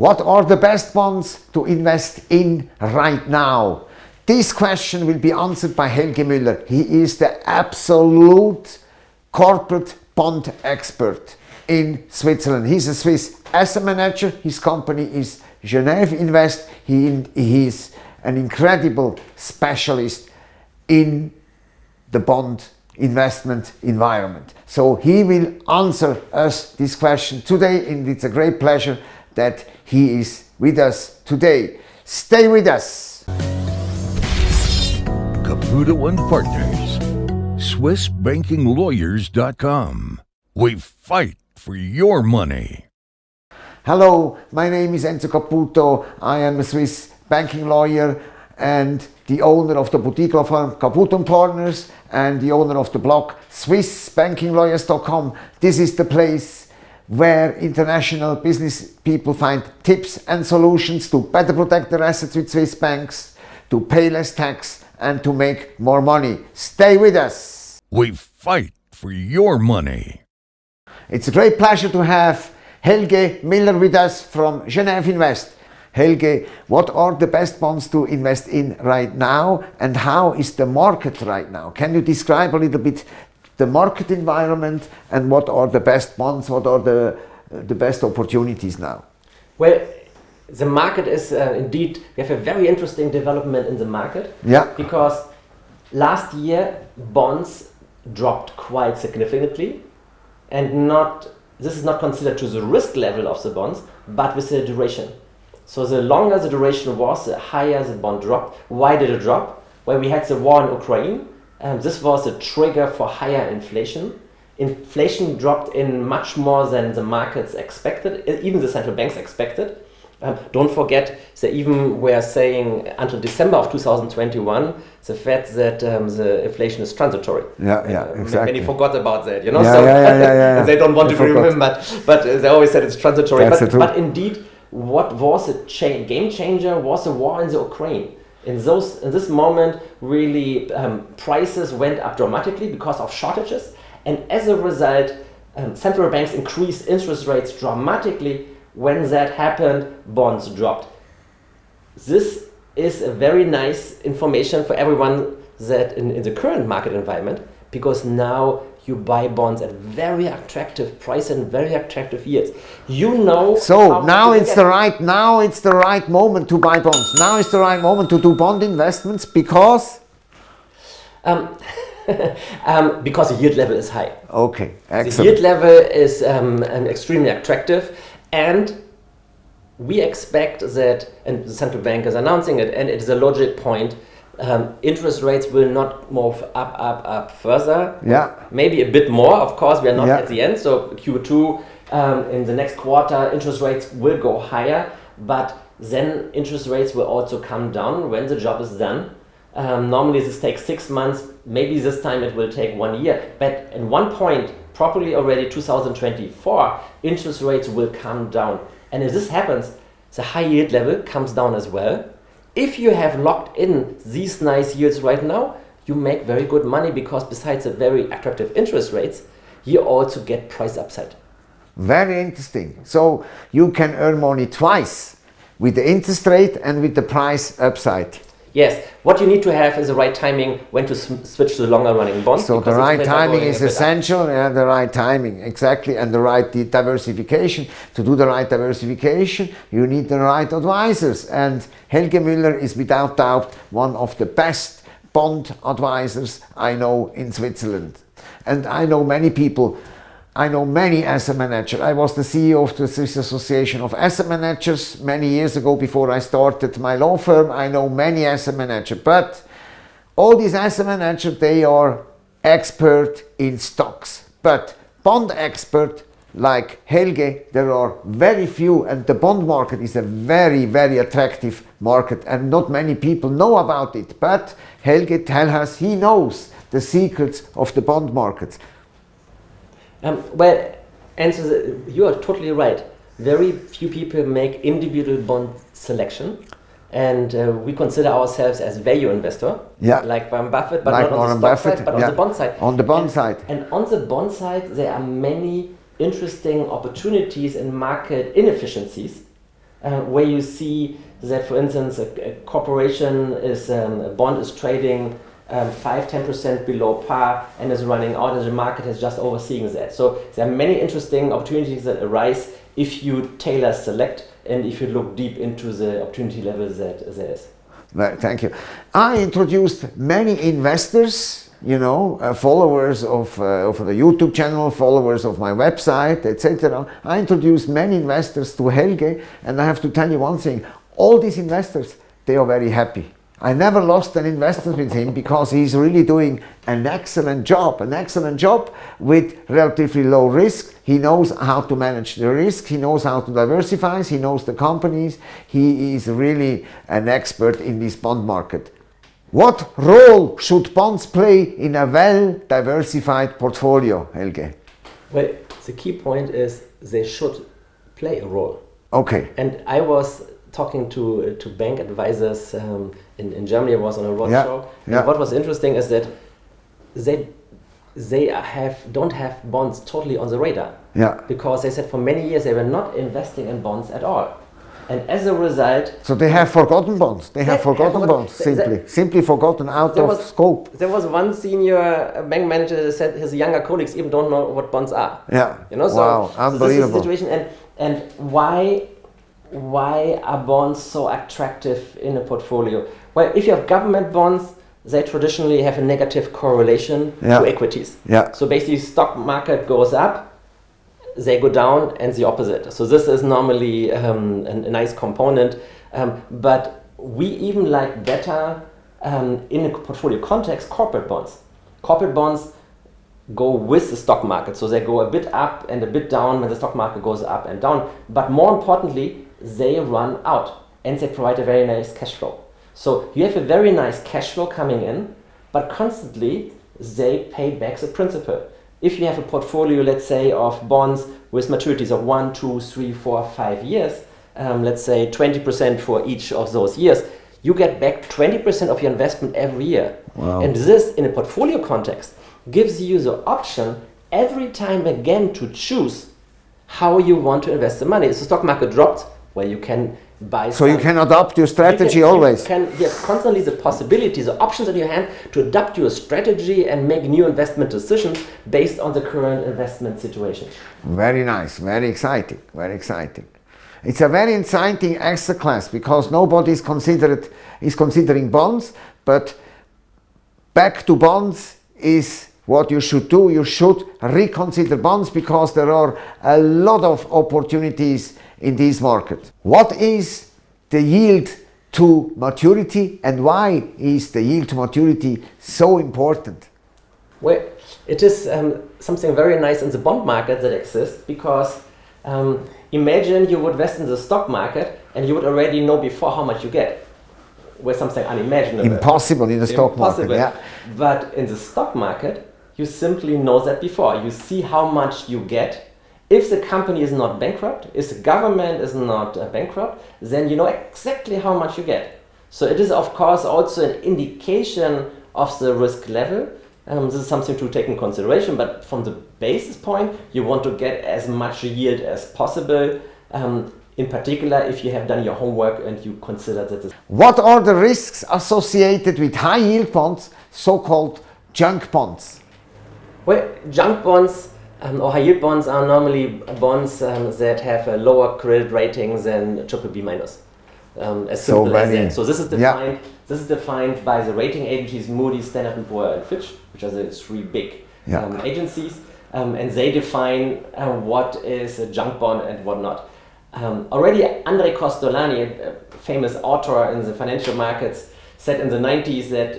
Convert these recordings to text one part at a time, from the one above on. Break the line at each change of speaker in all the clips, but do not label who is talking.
What are the best bonds to invest in right now? This question will be answered by Helge Müller. He is the absolute corporate bond expert in Switzerland. He's a Swiss asset manager. His company is Genève Invest. He, he is an incredible specialist in the bond investment environment. So he will answer us this question today and it's a great pleasure that he is with us today. Stay with us.
Caputo and Partners, SwissBankingLawyers.com. We fight for your money.
Hello, my name is Enzo Caputo. I am a Swiss banking lawyer and the owner of the boutique law firm Caputo & Partners and the owner of the blog SwissBankingLawyers.com. This is the place where international business people find tips and solutions to better protect their assets with Swiss banks, to pay less tax and to make more money. Stay with us.
We fight for your money.
It's a great pleasure to have Helge Müller with us from Genève Invest. Helge, what are the best bonds to invest in right now and how is the market right now? Can you describe a little bit the market environment and what are the best bonds, what are the, the best opportunities now?
Well, the market is uh, indeed, we have a very interesting development in the market.
Yeah.
Because last year bonds dropped quite significantly and not this is not considered to the risk level of the bonds, but with the duration. So the longer the duration was, the higher the bond dropped. Why did it drop? Well, we had the war in Ukraine. Um, this was a trigger for higher inflation. Inflation dropped in much more than the markets expected, even the central banks expected. Um, don't forget, they even were saying until December of 2021, the fact that um, the inflation is transitory.
Yeah, yeah, uh, exactly.
Many forgot about that, you know.
Yeah, so yeah, yeah, yeah, yeah.
they don't want to be remembered, but they always said it's transitory. But, but indeed, what was a cha game changer was the war in the Ukraine. In those, in this moment, really um, prices went up dramatically because of shortages, and as a result, um, central banks increased interest rates dramatically when that happened, bonds dropped. This is a very nice information for everyone that in, in the current market environment, because now you buy bonds at very attractive price and very attractive yields. You know.
So now it's the right now it's the right moment to buy bonds. Now it's the right moment to do bond investments because.
Um, um, because the yield level is high.
Okay, excellent.
The yield level is um, extremely attractive and we expect that, and the central bank is announcing it, and it is a logic point, um, interest rates will not move up, up, up further.
Yeah.
Maybe a bit more, of course, we are not
yeah.
at the end. So Q2, um, in the next quarter, interest rates will go higher, but then interest rates will also come down when the job is done. Um, normally this takes six months, maybe this time it will take one year. But at one point, probably already 2024, interest rates will come down. And if this happens, the high yield level comes down as well. If you have locked in these nice yields right now, you make very good money because besides the very attractive interest rates, you also get price upside.
Very interesting. So you can earn money twice with the interest rate and with the price upside.
Yes, what you need to have is the right timing when to switch to the longer running bonds.
So the right timing is essential, yeah, the right timing, exactly, and the right diversification. To do the right diversification, you need the right advisors, and Helge Müller is without doubt one of the best bond advisors I know in Switzerland. And I know many people I know many asset managers. I was the CEO of the Swiss Association of Asset Managers many years ago before I started my law firm. I know many asset managers, but all these asset managers, they are expert in stocks. But bond expert like Helge, there are very few and the bond market is a very, very attractive market and not many people know about it. But Helge tells us he knows the secrets of the bond markets.
Um, well, answer you are totally right. Very few people make individual bond selection. And uh, we consider ourselves as value investor,
yeah.
like Warren Buffett, but
like
not on
Warren
the stock
Buffett,
side, but
yeah.
on the bond side.
On the bond
and,
side.
And on the bond side, there are many interesting opportunities and market inefficiencies uh, where you see that, for instance, a, a corporation is um, a bond is trading um, 5 10% below par and is running out, and the market is just overseeing that. So there are many interesting opportunities that arise if you tailor select and if you look deep into the opportunity level that there is.
Thank you. I introduced many investors, you know, uh, followers of, uh, of the YouTube channel, followers of my website, etc. I introduced many investors to Helge, and I have to tell you one thing: all these investors, they are very happy. I never lost an investment with him because he's really doing an excellent job, an excellent job with relatively low risk. He knows how to manage the risk, he knows how to diversify, he knows the companies. He is really an expert in this bond market. What role should bonds play in a well diversified portfolio, Helge?
Well, the key point is they should play a role.
Okay.
And I was talking to to bank advisors um, in, in Germany. I was on a roadshow.
Yeah,
And what was interesting is that they they have don't have bonds totally on the radar
Yeah.
because they said for many years they were not investing in bonds at all, and as a result,
So they have forgotten bonds. They have forgotten
have
bonds,
forgotten- they-
simply. Simply forgotten out of
was-
scope.
there was one senior bank manager that said his younger colleagues even don't know what bonds are.
Yeah.
You know, so,
wow,
so this is
unbelievable.
the situation, and and why why are bonds so attractive in a portfolio? Well, if you have government bonds, they traditionally have a negative correlation
Yeah.
to equities.
Yeah.
So basically, stock market goes up, they go down, and the opposite. So this is normally um, a, a nice component, um, but we even like better um, in a portfolio context corporate bonds. Corporate bonds go with the stock market. So they go a bit up and a bit down when the stock market goes up and down. But more importantly, they run out and they provide a very nice cash flow. So you have a very nice cash flow coming in, but constantly they pay back the principal. If you have a portfolio, let's say, of bonds with maturities of one, two, three, four, five years, um, let's say 20% for each of those years, you get back 20% of your investment every year.
Wow.
And this, in a portfolio context, gives you the option every time again to choose how you want to invest the money. If the stock market dropped, well, you can buy.
So you can adopt your
you
strategy
can-
always.
You can you have constantly the possibilities, the options in your hand to adapt your strategy and make new investment decisions based on the current investment situation.
Very nice, very exciting, very exciting. It's a very exciting asset class because nobody is considered is considering bonds, but back to bonds is what you should do. You should reconsider bonds because there are a lot of opportunities in this market. What is the yield to maturity and why is the yield to maturity so important?
Well, it is um, something very nice in the bond market that exists because um, imagine you would invest in the stock market and you would already know before how much you get. With something unimaginable.
Impossible in the stock market.
Impossible.
Yeah.
But in the stock market, you simply know that before. You see how much you get. If the company is not bankrupt, if the government is not uh, bankrupt, then you know exactly how much you get. So it is, of course, also an indication of the risk level. Um, this is something to take in consideration, but from the basis point, you want to get as much yield as possible. Um, in particular, if you have done your homework and you consider that this
What are the risks associated with high yield bonds, so called junk bonds?
Well, junk bonds um, or high yield bonds are normally bonds um, that have a lower credit rating than triple B minus. Um, as
So
simple as that. So this is
yeah.
defined. This is defined by the rating agencies Moody's, Standard and Poor, and Fitch, which are the three big
Yeah.
um, agencies, um, and they define uh, what is a junk bond and what not. Um, already, Andre Kostolany, a famous author in the financial markets, said in the 90s that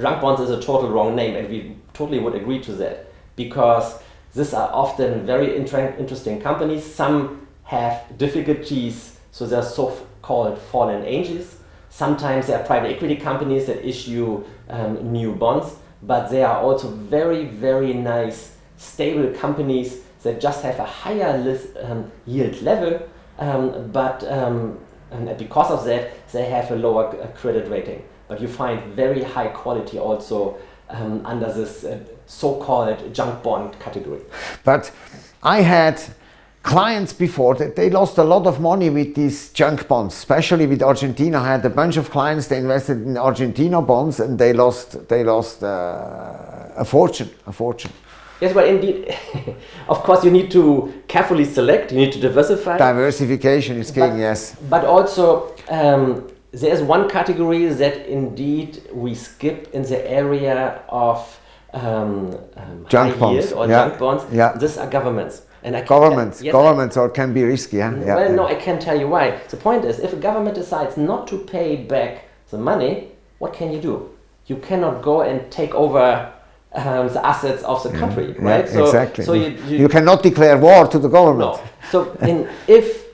junk bonds is a total wrong name, and we totally would agree to that because these are often very inter- interesting companies. Some have difficulties, so they're so-called fallen angels. Sometimes they are private equity companies that issue um, new bonds, but they are also very, very nice, stable companies that just have a higher um, yield level, um, but um, because of that, they have a lower uh, credit rating. But you find very high quality also um, under this uh, so-called junk bond category.
But I had clients before that they lost a lot of money with these junk bonds, especially with Argentina. I had a bunch of clients they invested in Argentina bonds and they lost they lost uh, a fortune, a fortune.
Yes, well, indeed, of course, you need to carefully select. You need to diversify.
Diversification is king,
but,
yes.
But also, um, there's one category that indeed we skip in the area of um, um,
junk bonds.
yield or
yeah.
junk bonds.
Yeah.
These are governments. And I
governments,
yes,
governments, or can be risky. Yeah? Yeah
well,
yeah.
no, I can tell you why. The point is, if a government decides not to pay back the money, what can you do? You cannot go and take over um, the assets of the country,
yeah,
right?
so, exactly.
So you,
you, you, cannot declare war to the government.
No. So in, if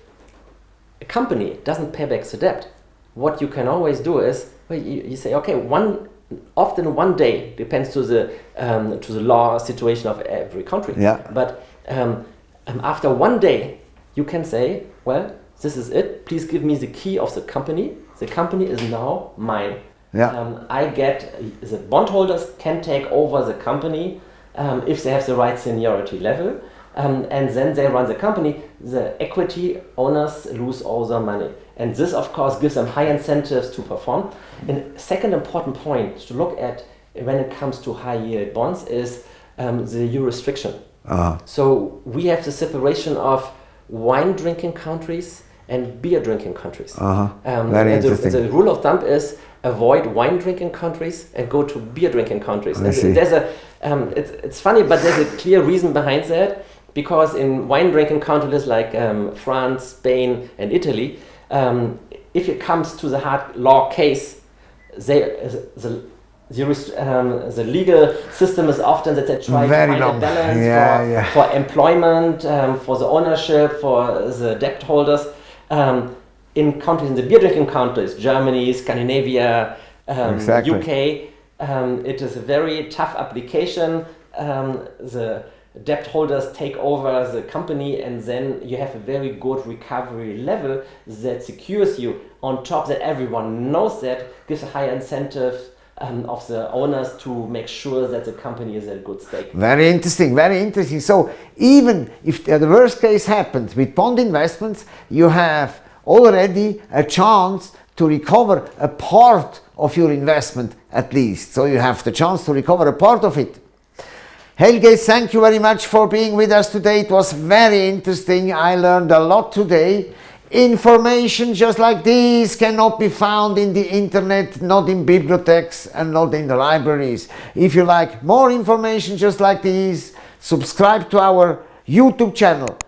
a company doesn't pay back the debt, what you can always do is well, you, you say, okay, one often one day depends to the um, to the law situation of every country.
Yeah.
But um, um, after one day, you can say, well, this is it. Please give me the key of the company. The company is now mine.
Yeah.
Um, I get the bondholders can take over the company um, if they have the right seniority level, um, and then they run the company. The equity owners lose all their money, and this, of course, gives them high incentives to perform. And second important point to look at when it comes to high yield bonds is um, the jurisdiction.
Uh-huh.
So we have the separation of wine drinking countries and beer drinking countries.
Uh-huh.
Um,
Very
and the,
interesting.
the rule of thumb is avoid wine drinking countries and go to beer drinking countries.
I
And
see.
There's a, um, it's, it's funny, but there's a clear reason behind that because in wine drinking countries like um, France, Spain, and Italy, um, if it comes to the hard law case, they, the, the, um, the legal system is often that they try
Very
to find
long.
a balance
Yeah,
for,
yeah.
for employment, um, for the ownership, for the debt holders. Um, in countries, in the beer drinking countries, Germany, Scandinavia, um,
Exactly.
UK, um, it is a very tough application. Um, the debt holders take over the company, and then you have a very good recovery level that secures you. On top, that everyone knows that gives a high incentive um, of the owners to make sure that the company is in good stake.
Very interesting, very interesting. So even if the worst case happens with bond investments, you have already a chance to recover a part of your investment at least. So you have the chance to recover a part of it. Helge, thank you very much for being with us today. It was very interesting. I learned a lot today. Information just like this cannot be found in the internet, not in bibliotheques and not in the libraries. If you like more information just like this, subscribe to our YouTube channel.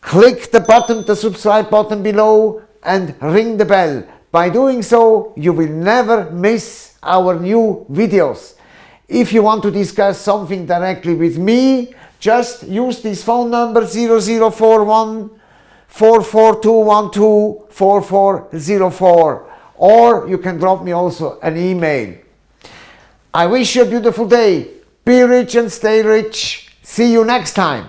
Click the button, the subscribe button below and ring the bell. By doing so, you will never miss our new videos. If you want to discuss something directly with me, just use this phone number 0041 44212 4404 or you can drop me also an email. I wish you a beautiful day. Be rich and stay rich. See you next time.